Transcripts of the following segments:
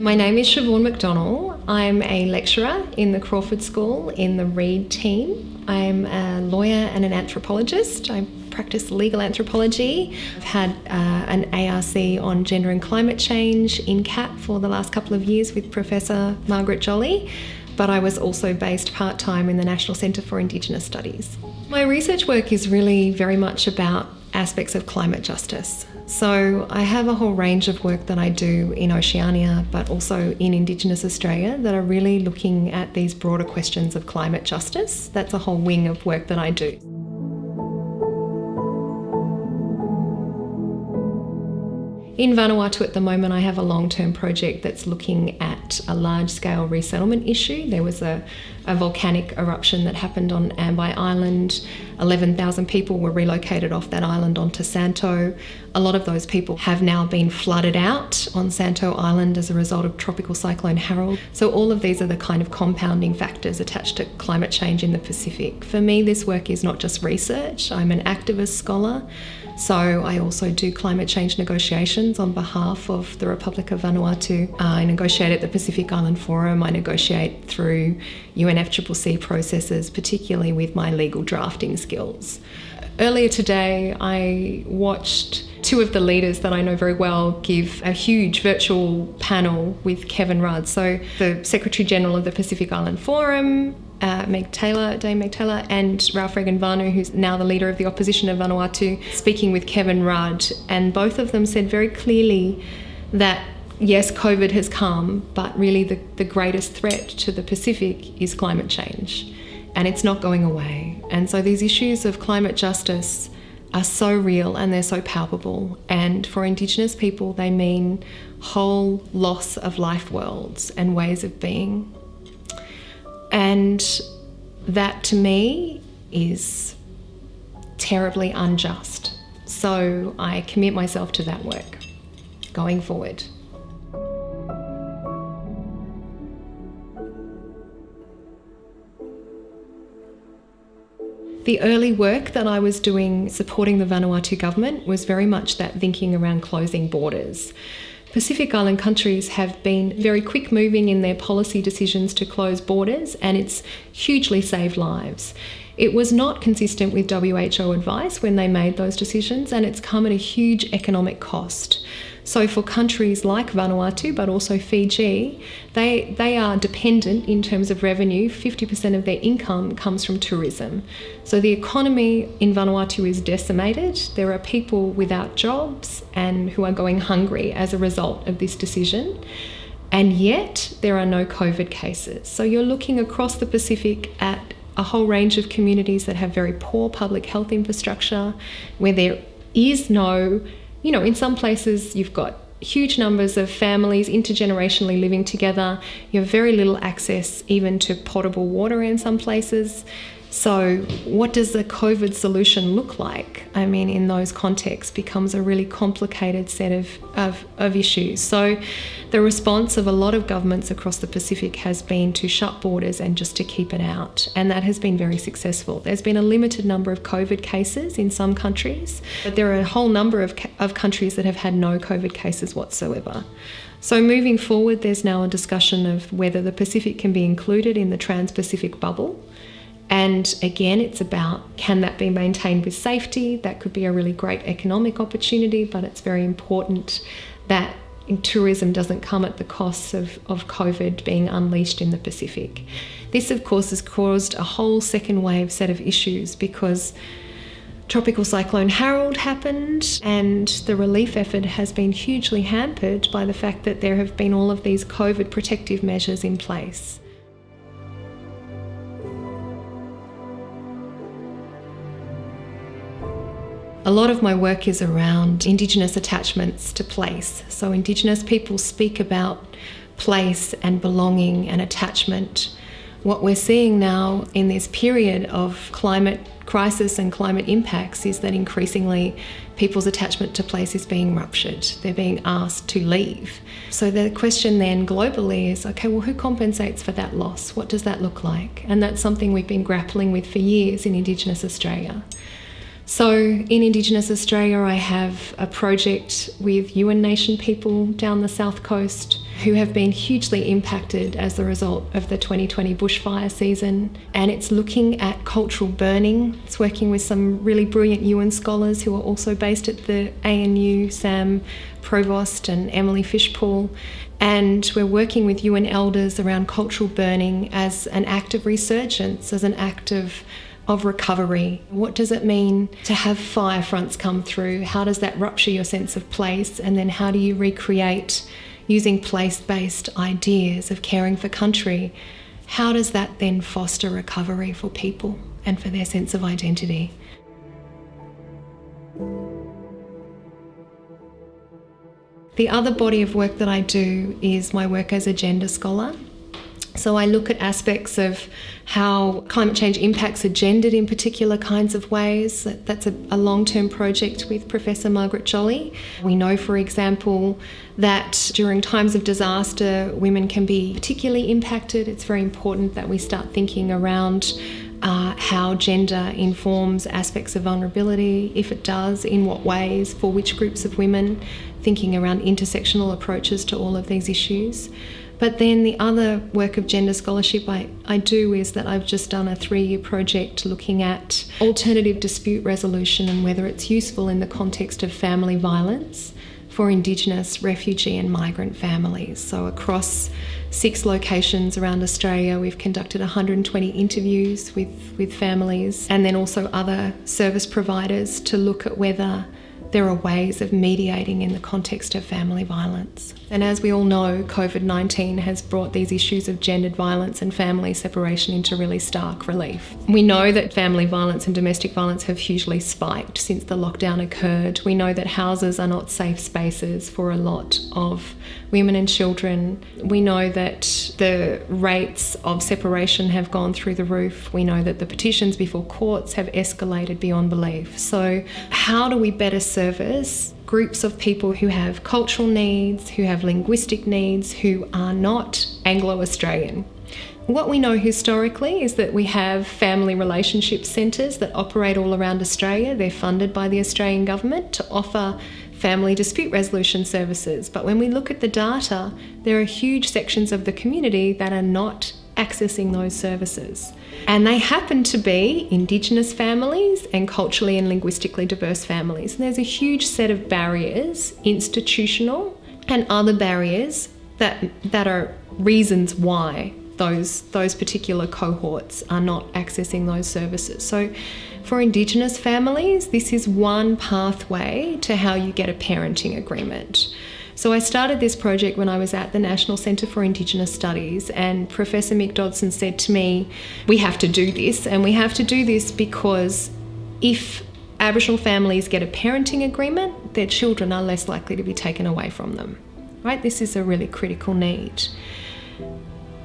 My name is Siobhan McDonnell. I'm a lecturer in the Crawford School in the Reed team. I'm a lawyer and an anthropologist. I practice legal anthropology. I've had uh, an ARC on gender and climate change in CAP for the last couple of years with Professor Margaret Jolly, but I was also based part time in the National Centre for Indigenous Studies. My research work is really very much about aspects of climate justice. So I have a whole range of work that I do in Oceania, but also in Indigenous Australia that are really looking at these broader questions of climate justice. That's a whole wing of work that I do. In Vanuatu at the moment, I have a long term project that's looking at a large scale resettlement issue. There was a, a volcanic eruption that happened on Ambae Island. 11,000 people were relocated off that island onto Santo. A lot of those people have now been flooded out on Santo Island as a result of Tropical Cyclone Harold. So, all of these are the kind of compounding factors attached to climate change in the Pacific. For me, this work is not just research, I'm an activist scholar. So I also do climate change negotiations on behalf of the Republic of Vanuatu. I negotiate at the Pacific Island Forum. I negotiate through UNFCCC processes, particularly with my legal drafting skills. Earlier today, I watched two of the leaders that I know very well give a huge virtual panel with Kevin Rudd. So, the Secretary General of the Pacific Island Forum, uh, Meg Taylor, Dame Meg Taylor, and Ralph Regenvanu, who's now the leader of the opposition of Vanuatu, speaking with Kevin Rudd. And both of them said very clearly that yes, COVID has come, but really the, the greatest threat to the Pacific is climate change. And it's not going away. And so these issues of climate justice are so real and they're so palpable. And for Indigenous people, they mean whole loss of life worlds and ways of being. And that to me is terribly unjust. So I commit myself to that work going forward. The early work that I was doing supporting the Vanuatu government was very much that thinking around closing borders. Pacific Island countries have been very quick moving in their policy decisions to close borders, and it's hugely saved lives. It was not consistent with WHO advice when they made those decisions, and it's come at a huge economic cost. So for countries like Vanuatu, but also Fiji, they, they are dependent in terms of revenue. 50% of their income comes from tourism. So the economy in Vanuatu is decimated. There are people without jobs and who are going hungry as a result of this decision. And yet there are no COVID cases. So you're looking across the Pacific at a whole range of communities that have very poor public health infrastructure, where there is no you know, in some places you've got huge numbers of families intergenerationally living together. You have very little access even to potable water in some places. So, what does the COVID solution look like? I mean, in those contexts, becomes a really complicated set of, of, of, issues. So, the response of a lot of governments across the Pacific has been to shut borders and just to keep it out. And that has been very successful. There's been a limited number of COVID cases in some countries, but there are a whole number of, of countries that have had no COVID cases whatsoever. So, moving forward, there's now a discussion of whether the Pacific can be included in the Trans Pacific bubble. And again, it's about can that be maintained with safety? That could be a really great economic opportunity, but it's very important that tourism doesn't come at the cost of, of COVID being unleashed in the Pacific. This, of course, has caused a whole second wave set of issues because Tropical Cyclone Harold happened, and the relief effort has been hugely hampered by the fact that there have been all of these COVID protective measures in place. A lot of my work is around Indigenous attachments to place. So, Indigenous people speak about place and belonging and attachment. What we're seeing now in this period of climate crisis and climate impacts is that increasingly people's attachment to place is being ruptured. They're being asked to leave. So the question then globally is okay, well, who compensates for that loss? What does that look like? And that's something we've been grappling with for years in Indigenous Australia. So, in Indigenous Australia, I have a project with Yuin Nation people down the south coast who have been hugely impacted as a result of the 2020 bushfire season. And it's looking at cultural burning. It's working with some really brilliant Yuin scholars who are also based at the ANU, Sam Provost and Emily Fishpool. And we're working with Yuin elders around cultural burning as an act of resurgence, as an act of of recovery. What does it mean to have fire fronts come through? How does that rupture your sense of place? And then how do you recreate using place based ideas of caring for country? How does that then foster recovery for people and for their sense of identity? The other body of work that I do is my work as a gender scholar. So I look at aspects of how climate change impacts are gendered in particular kinds of ways. That's a, a long term project with Professor Margaret Jolly. We know, for example, that during times of disaster, women can be particularly impacted. It's very important that we start thinking around uh, how gender informs aspects of vulnerability, if it does, in what ways, for which groups of women, thinking around intersectional approaches to all of these issues. But then the other work of gender scholarship I, I do is that I've just done a three year project looking at alternative dispute resolution and whether it's useful in the context of family violence for Indigenous, refugee, and migrant families. So, across six locations around Australia, we've conducted 120 interviews with, with families and then also other service providers to look at whether there are ways of mediating in the context of family violence. And as we all know, COVID 19 has brought these issues of gendered violence and family separation into really stark relief. We know that family violence and domestic violence have hugely spiked since the lockdown occurred. We know that houses are not safe spaces for a lot of women and children. We know that the rates of separation have gone through the roof. We know that the petitions before courts have escalated beyond belief. So, how do we better service groups of people who have cultural needs, who have linguistic needs, who are not Anglo Australian. What we know historically is that we have family relationship centres that operate all around Australia. They're funded by the Australian government to offer family dispute resolution services. But when we look at the data, there are huge sections of the community that are not accessing those services. And they happen to be Indigenous families and culturally and linguistically diverse families. And there's a huge set of barriers, institutional and other barriers, that, that are reasons why those, those particular cohorts are not accessing those services. So, for Indigenous families, this is one pathway to how you get a parenting agreement. So I started this project when I was at the National Centre for Indigenous Studies, and Professor Mick Dodson said to me, We have to do this, and we have to do this because if Aboriginal families get a parenting agreement, their children are less likely to be taken away from them. Right? This is a really critical need.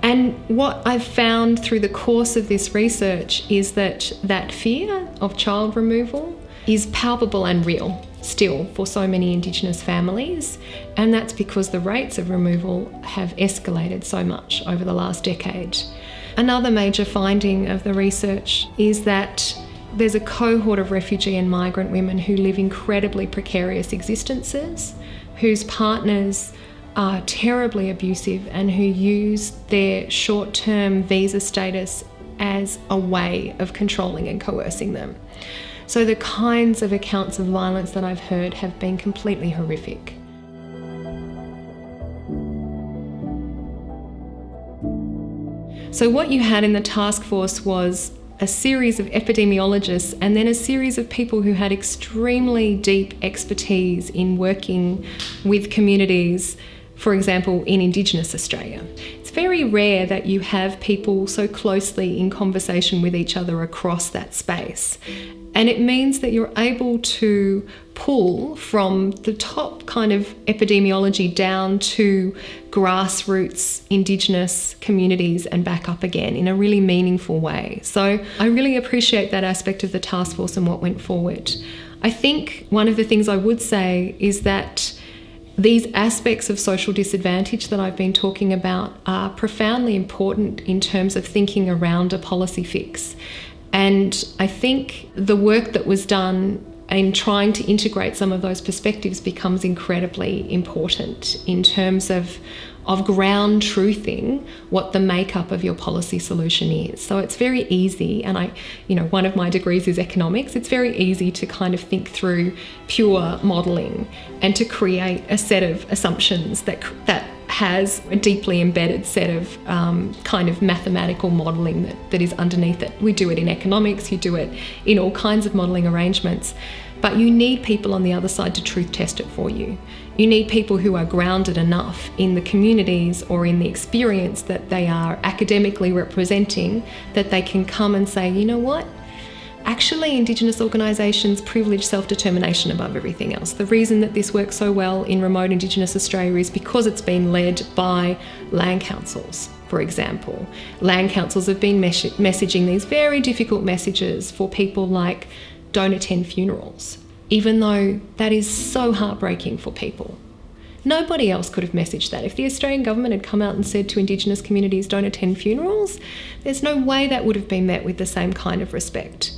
And what I've found through the course of this research is that that fear of child removal is palpable and real still for so many Indigenous families, and that's because the rates of removal have escalated so much over the last decade. Another major finding of the research is that there's a cohort of refugee and migrant women who live incredibly precarious existences, whose partners are terribly abusive and who use their short term visa status as a way of controlling and coercing them. So the kinds of accounts of violence that I've heard have been completely horrific. So, what you had in the task force was a series of epidemiologists and then a series of people who had extremely deep expertise in working with communities, for example, in Indigenous Australia. It's very rare that you have people so closely in conversation with each other across that space. And it means that you're able to pull from the top kind of epidemiology down to grassroots Indigenous communities and back up again in a really meaningful way. So I really appreciate that aspect of the task force and what went forward. I think one of the things I would say is that these aspects of social disadvantage that I've been talking about are profoundly important in terms of thinking around a policy fix And I think the work that was done in trying to integrate some of those perspectives becomes incredibly important in terms of of ground truthing what the makeup of your policy solution is. So it's very easy, and I, you know, one of my degrees is economics. It's very easy to kind of think through pure modelling and to create a set of assumptions that that has a deeply embedded set of um, kind of mathematical modelling that, that is underneath it. We do it in economics, you do it in all kinds of modelling arrangements, but you need people on the other side to truth test it for you. You need people who are grounded enough in the communities or in the experience that they are academically representing that they can come and say, you know what? Actually, Indigenous organisations privilege self determination above everything else. The reason that this works so well in remote Indigenous Australia is because it's been led by land councils, for example. Land councils have been mes- messaging these very difficult messages for people like don't attend funerals, even though that is so heartbreaking for people. Nobody else could have messaged that. If the Australian government had come out and said to Indigenous communities, don't attend funerals, there's no way that would have been met with the same kind of respect.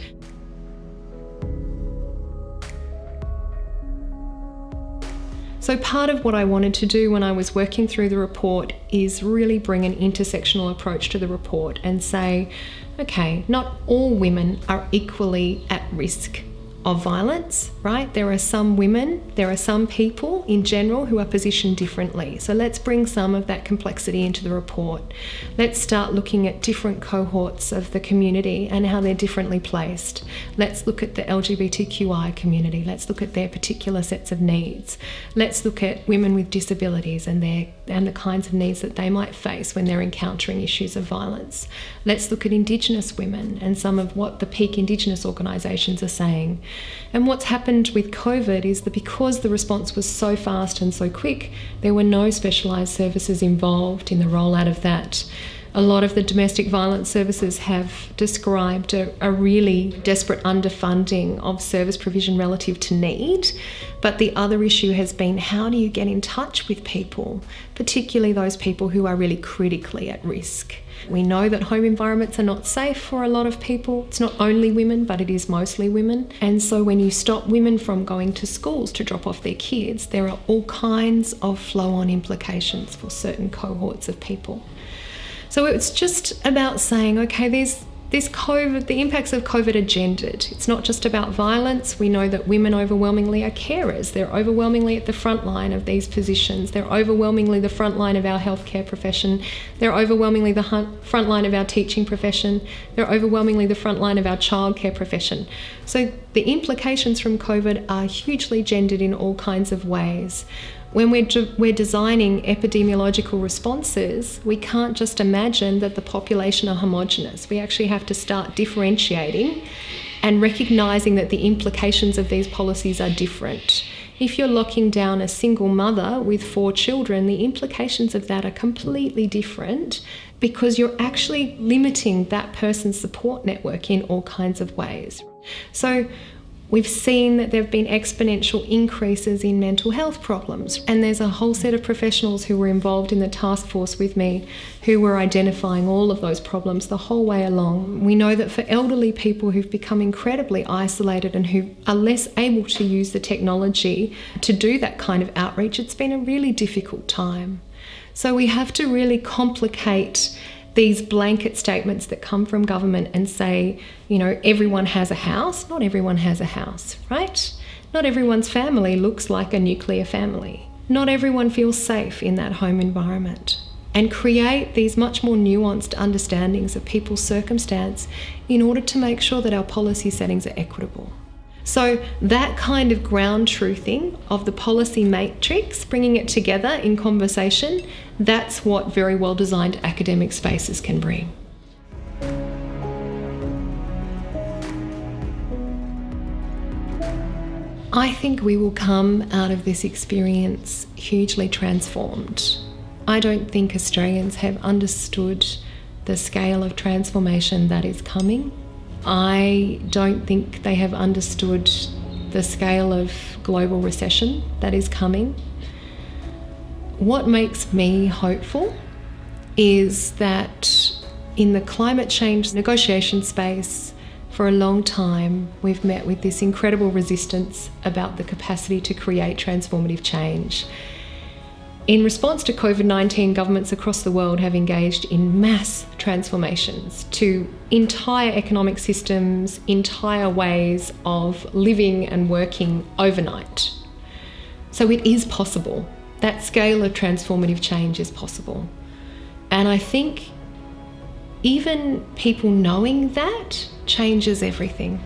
So, part of what I wanted to do when I was working through the report is really bring an intersectional approach to the report and say, okay, not all women are equally at risk of violence, right? There are some women, there are some people in general who are positioned differently. So let's bring some of that complexity into the report. Let's start looking at different cohorts of the community and how they're differently placed. Let's look at the LGBTQI community. Let's look at their particular sets of needs. Let's look at women with disabilities and their and the kinds of needs that they might face when they're encountering issues of violence. Let's look at Indigenous women and some of what the peak Indigenous organisations are saying. And what's happened with COVID is that because the response was so fast and so quick, there were no specialised services involved in the rollout of that. A lot of the domestic violence services have described a, a, really desperate underfunding of service provision relative to need. But the other issue has been how do you get in touch with people, particularly those people who are really critically at risk? We know that home environments are not safe for a lot of people. It's not only women, but it is mostly women. And so when you stop women from going to schools to drop off their kids, there are all kinds of flow on implications for certain cohorts of people. So it's just about saying, okay, there's this COVID, the impacts of COVID are gendered. It's not just about violence. We know that women overwhelmingly are carers. They're overwhelmingly at the front line of these positions. They're overwhelmingly the front line of our healthcare profession. They're overwhelmingly the front line of our teaching profession. They're overwhelmingly the front line of our childcare profession. So the implications from COVID are hugely gendered in all kinds of ways when we're, we're designing epidemiological responses, we can't just imagine that the population are homogenous. We actually have to start differentiating and recognizing that the implications of these policies are different. If you're locking down a single mother with four children, the implications of that are completely different because you're actually limiting that person's support network in all kinds of ways. So, We've seen that there have been exponential increases in mental health problems, and there's a whole set of professionals who were involved in the task force with me who were identifying all of those problems the whole way along. We know that for elderly people who've become incredibly isolated and who are less able to use the technology to do that kind of outreach, it's been a really difficult time. So we have to really complicate these blanket statements that come from government and say, you know, everyone has a house. Not everyone has a house, right? Not everyone's family looks like a nuclear family. Not everyone feels safe in that home environment. And create these much more nuanced understandings of people's circumstance in order to make sure that our policy settings are equitable. So, that kind of ground truthing of the policy matrix, bringing it together in conversation, that's what very well designed academic spaces can bring. I think we will come out of this experience hugely transformed. I don't think Australians have understood the scale of transformation that is coming. I don't think they have understood the scale of global recession that is coming. What makes me hopeful is that in the climate change negotiation space for a long time, we've met with this incredible resistance about the capacity to create transformative change. In response to COVID 19, governments across the world have engaged in mass transformations to entire economic systems, entire ways of living and working overnight. So it is possible. That scale of transformative change is possible. And I think even people knowing that changes everything.